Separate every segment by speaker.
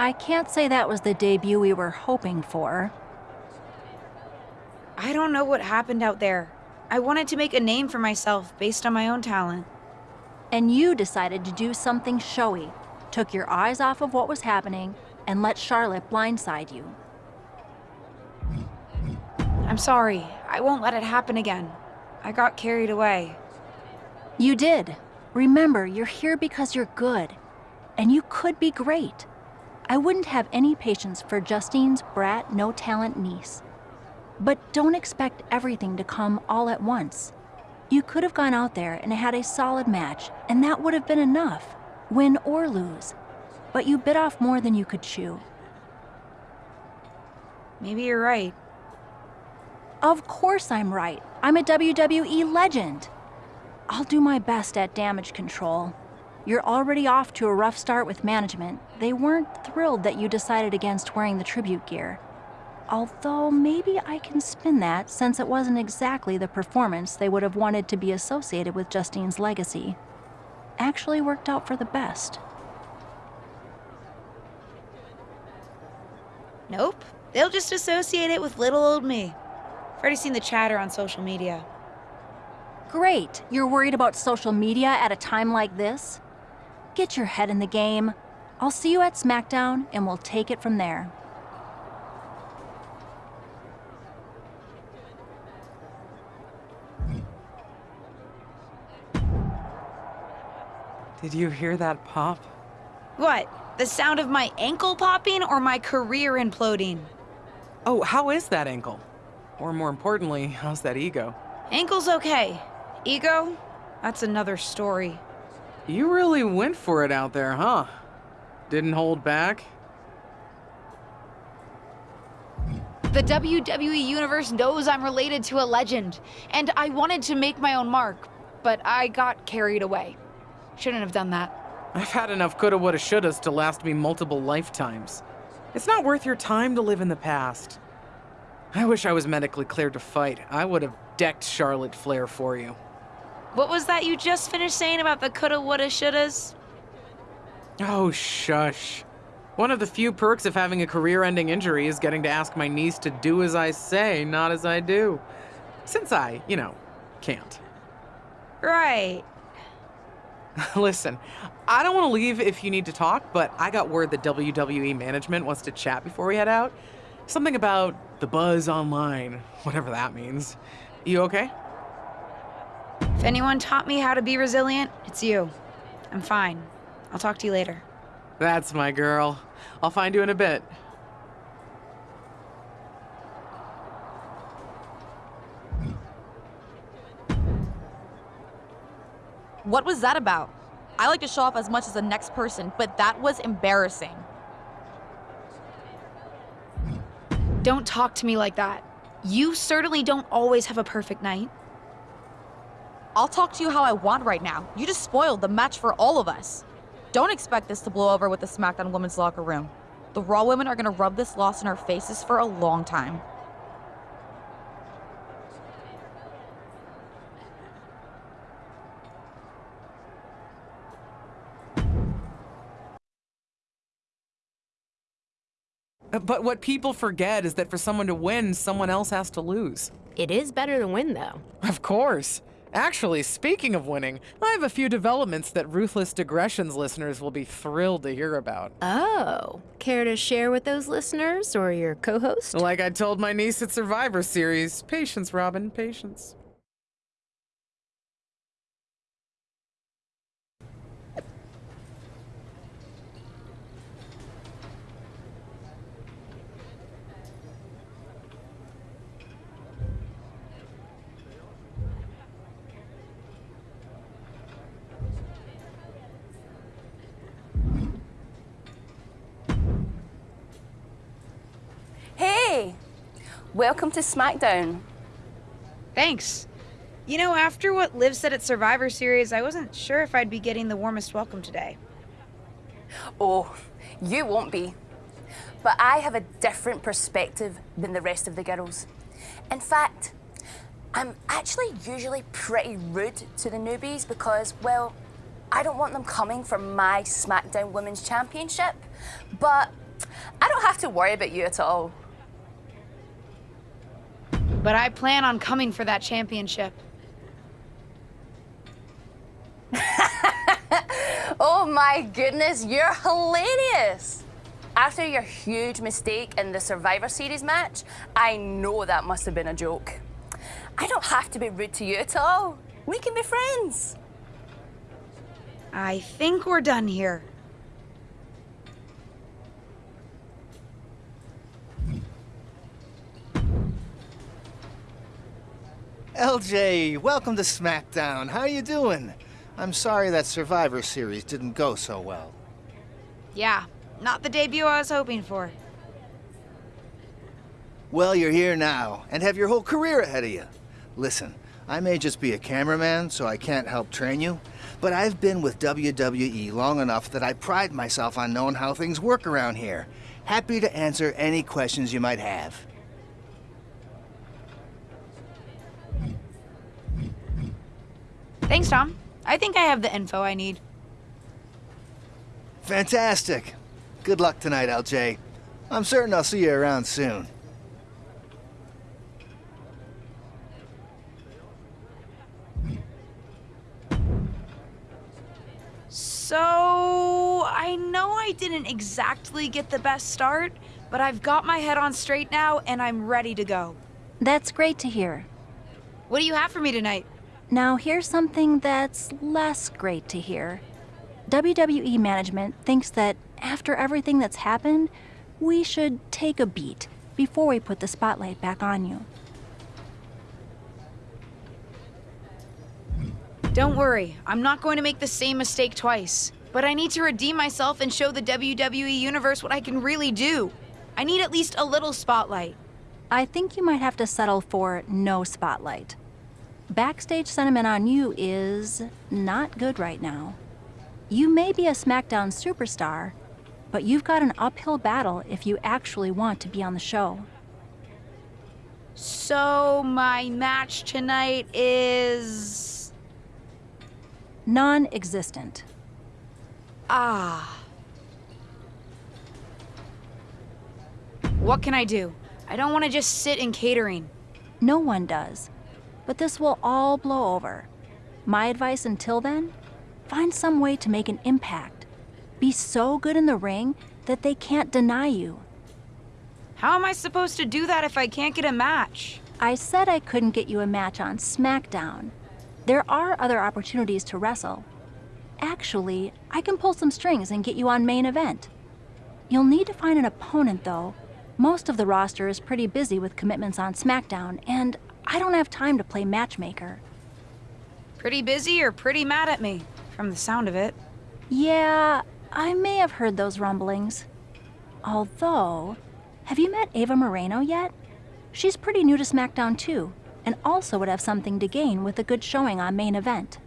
Speaker 1: I can't say that was the debut we were hoping for.
Speaker 2: I don't know what happened out there. I wanted to make a name for myself based on my own talent.
Speaker 1: And you decided to do something showy, took your eyes off of what was happening, and let Charlotte blindside you.
Speaker 2: I'm sorry. I won't let it happen again. I got carried away.
Speaker 1: You did. Remember, you're here because you're good. And you could be great. I wouldn't have any patience for Justine's brat, no talent niece. But don't expect everything to come all at once. You could have gone out there and had a solid match, and that would have been enough, win or lose. But you bit off more than you could chew.
Speaker 2: Maybe you're right.
Speaker 1: Of course I'm right. I'm a WWE legend. I'll do my best at damage control. You're already off to a rough start with management. They weren't thrilled that you decided against wearing the tribute gear. Although maybe I can spin that since it wasn't exactly the performance they would have wanted to be associated with Justine's legacy. Actually worked out for the best.
Speaker 2: Nope. They'll just associate it with little old me. I've already seen the chatter on social media.
Speaker 1: Great. You're worried about social media at a time like this? Get your head in the game. I'll see you at SmackDown and we'll take it from there.
Speaker 3: Did you hear that pop?
Speaker 2: What? The sound of my ankle popping or my career imploding?
Speaker 3: Oh, how is that ankle? Or more importantly, how's that ego?
Speaker 2: Ankle's okay. Ego? That's another story.
Speaker 3: You really went for it out there, huh? Didn't hold back?
Speaker 2: The WWE Universe knows I'm related to a legend, and I wanted to make my own mark, but I got carried away. Shouldn't have done that.
Speaker 3: I've had enough coulda, woulda, shouldas to last me multiple lifetimes. It's not worth your time to live in the past. I wish I was medically cleared to fight. I would have decked Charlotte Flair for you.
Speaker 2: What was that you just finished saying about the coulda, woulda, shouldas?
Speaker 3: Oh, shush. One of the few perks of having a career-ending injury is getting to ask my niece to do as I say, not as I do. Since I, you know, can't.
Speaker 2: Right.
Speaker 3: Listen, I don't want to leave if you need to talk, but I got word that WWE management wants to chat before we head out. Something about the buzz online, whatever that means. You okay?
Speaker 2: If anyone taught me how to be resilient, it's you. I'm fine. I'll talk to you later.
Speaker 3: That's my girl. I'll find you in a bit.
Speaker 4: What was that about? I like to show off as much as the next person, but that was embarrassing.
Speaker 2: Don't talk to me like that. You certainly don't always have a perfect night.
Speaker 4: I'll talk to you how I want right now. You just spoiled the match for all of us. Don't expect this to blow over with the SmackDown women's locker room. The Raw women are gonna rub this loss in our faces for a long time.
Speaker 3: But what people forget is that for someone to win, someone else has to lose.
Speaker 5: It is better to win, though.
Speaker 3: Of course. Actually, speaking of winning, I have a few developments that Ruthless Digressions listeners will be thrilled to hear about.
Speaker 5: Oh, care to share with those listeners or your co host?
Speaker 3: Like I told my niece at Survivor Series patience, Robin, patience.
Speaker 6: Welcome to SmackDown.
Speaker 2: Thanks. You know, after what Liv said at Survivor Series, I wasn't sure if I'd be getting the warmest welcome today.
Speaker 6: Oh, you won't be. But I have a different perspective than the rest of the girls. In fact, I'm actually usually pretty rude to the newbies because, well, I don't want them coming for my SmackDown Women's Championship. But I don't have to worry about you at all.
Speaker 2: But I plan on coming for that championship.
Speaker 6: Oh my goodness, you're hilarious! After your huge mistake in the Survivor Series match, I know that must have been a joke. I don't have to be rude to you at all. We can be friends.
Speaker 2: I think we're done here.
Speaker 7: LJ, welcome to SmackDown. How are you doing? I'm sorry that Survivor Series didn't go so well.
Speaker 2: Yeah, not the debut I was hoping for.
Speaker 7: Well, you're here now, and have your whole career ahead of you. Listen, I may just be a cameraman, so I can't help train you, but I've been with WWE long enough that I pride myself on knowing how things work around here. Happy to answer any questions you might have.
Speaker 2: Thanks, Tom. I think I have the info I need.
Speaker 7: Fantastic. Good luck tonight, LJ. I'm certain I'll see you around soon.
Speaker 2: So, I know I didn't exactly get the best start, but I've got my head on straight now and I'm ready to go.
Speaker 1: That's great to hear.
Speaker 2: What do you have for me tonight?
Speaker 1: Now, here's something that's less great to hear. WWE management thinks that after everything that's happened, we should take a beat before we put the spotlight back on you.
Speaker 2: Don't worry, I'm not going to make the same mistake twice. But I need to redeem myself and show the WWE Universe what I can really do. I need at least a little spotlight.
Speaker 1: I think you might have to settle for no spotlight. Backstage sentiment on you is not good right now. You may be a SmackDown superstar, but you've got an uphill battle if you actually want to be on the show.
Speaker 2: So, my match tonight is.
Speaker 1: Non existent.
Speaker 2: Ah. What can I do? I don't want to just sit in catering.
Speaker 1: No one does. But this will all blow over. My advice until then find some way to make an impact. Be so good in the ring that they can't deny you.
Speaker 2: How am I supposed to do that if I can't get a match?
Speaker 1: I said I couldn't get you a match on SmackDown. There are other opportunities to wrestle. Actually, I can pull some strings and get you on main event. You'll need to find an opponent, though. Most of the roster is pretty busy with commitments on SmackDown, and I don't have time to play matchmaker.
Speaker 2: Pretty busy or pretty mad at me, from the sound of it.
Speaker 1: Yeah, I may have heard those rumblings. Although, have you met Ava Moreno yet? She's pretty new to SmackDown too, and also would have something to gain with a good showing on main event.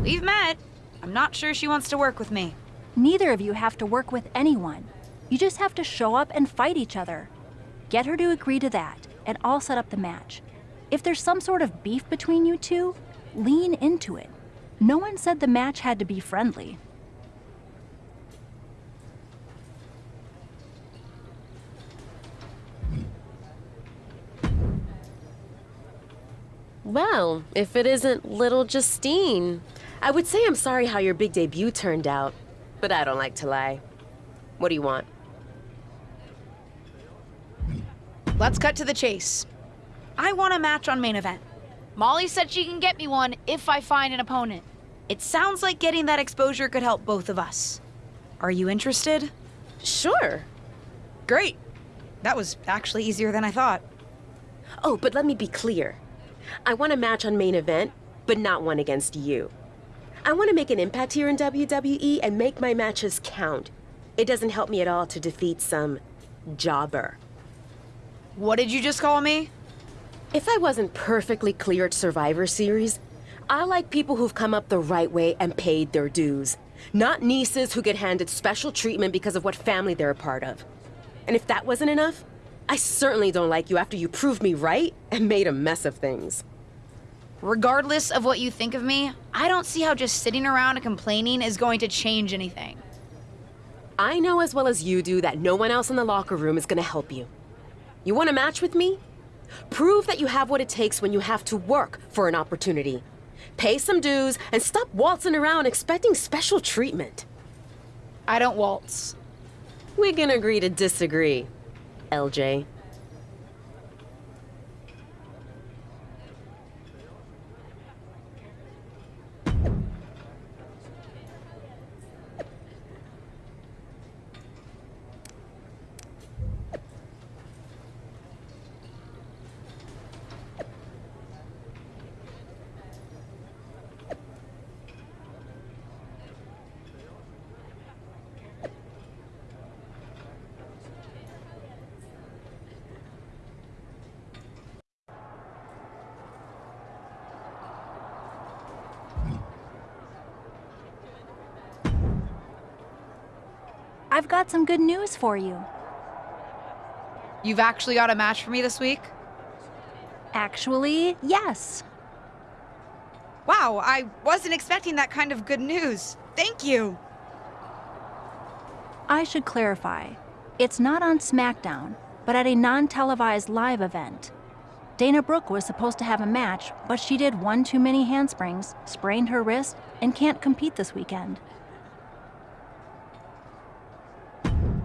Speaker 2: We've met. I'm not sure she wants to work with me.
Speaker 1: Neither of you have to work with anyone. You just have to show up and fight each other. Get her to agree to that, and I'll set up the match. If there's some sort of beef between you two, lean into it. No one said the match had to be friendly.
Speaker 8: Well, if it isn't little Justine. I would say I'm sorry how your big debut turned out, but I don't like to lie. What do you want?
Speaker 2: Let's cut to the chase. I want a match on main event. Molly said she can get me one if I find an opponent. It sounds like getting that exposure could help both of us. Are you interested?
Speaker 8: Sure.
Speaker 2: Great. That was actually easier than I thought.
Speaker 8: Oh, but let me be clear. I want a match on main event, but not one against you. I want to make an impact here in WWE and make my matches count. It doesn't help me at all to defeat some jobber.
Speaker 2: What did you just call me?
Speaker 8: If I wasn't perfectly clear at Survivor Series, I like people who've come up the right way and paid their dues. Not nieces who get handed special treatment because of what family they're a part of. And if that wasn't enough, I certainly don't like you after you proved me right and made a mess of things.
Speaker 2: Regardless of what you think of me, I don't see how just sitting around and complaining is going to change anything.
Speaker 8: I know as well as you do that no one else in the locker room is gonna help you. You want a match with me? Prove that you have what it takes when you have to work for an opportunity. Pay some dues and stop waltzing around expecting special treatment.
Speaker 2: I don't waltz.
Speaker 8: We can agree to disagree, LJ.
Speaker 1: I've got some good news for you.
Speaker 2: You've actually got a match for me this week?
Speaker 1: Actually, yes.
Speaker 2: Wow, I wasn't expecting that kind of good news. Thank you.
Speaker 1: I should clarify. It's not on SmackDown, but at a non televised live event. Dana Brooke was supposed to have a match, but she did one too many handsprings, sprained her wrist, and can't compete this weekend.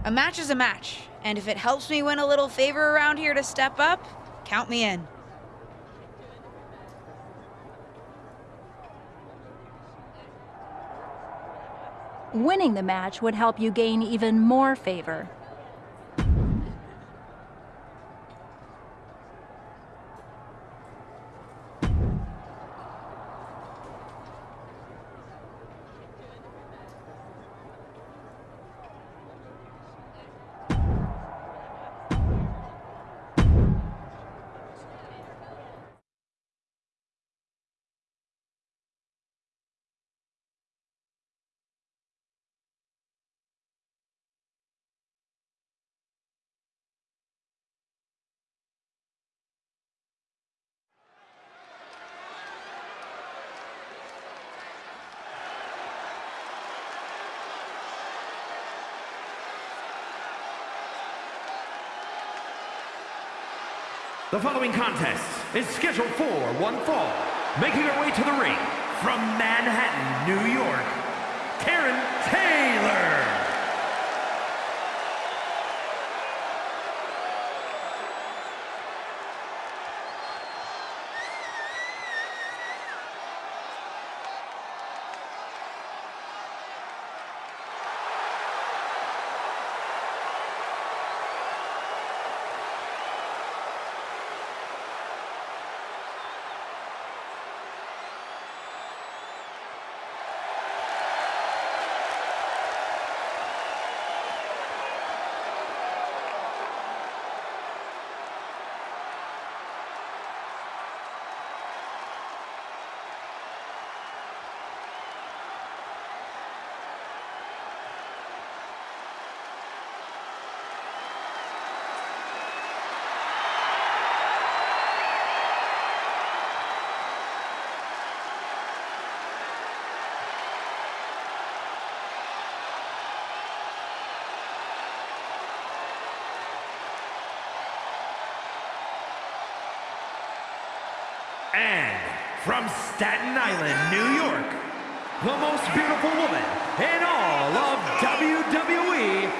Speaker 2: A match is a match, and if it helps me win a little favor around here to step up, count me in.
Speaker 1: Winning the match would help you gain even more favor.
Speaker 9: The following contest is scheduled for one fall. Making her way to the ring from Manhattan, New York, Karen Taylor. And from Staten Island, New York, the most beautiful woman in all of WWE,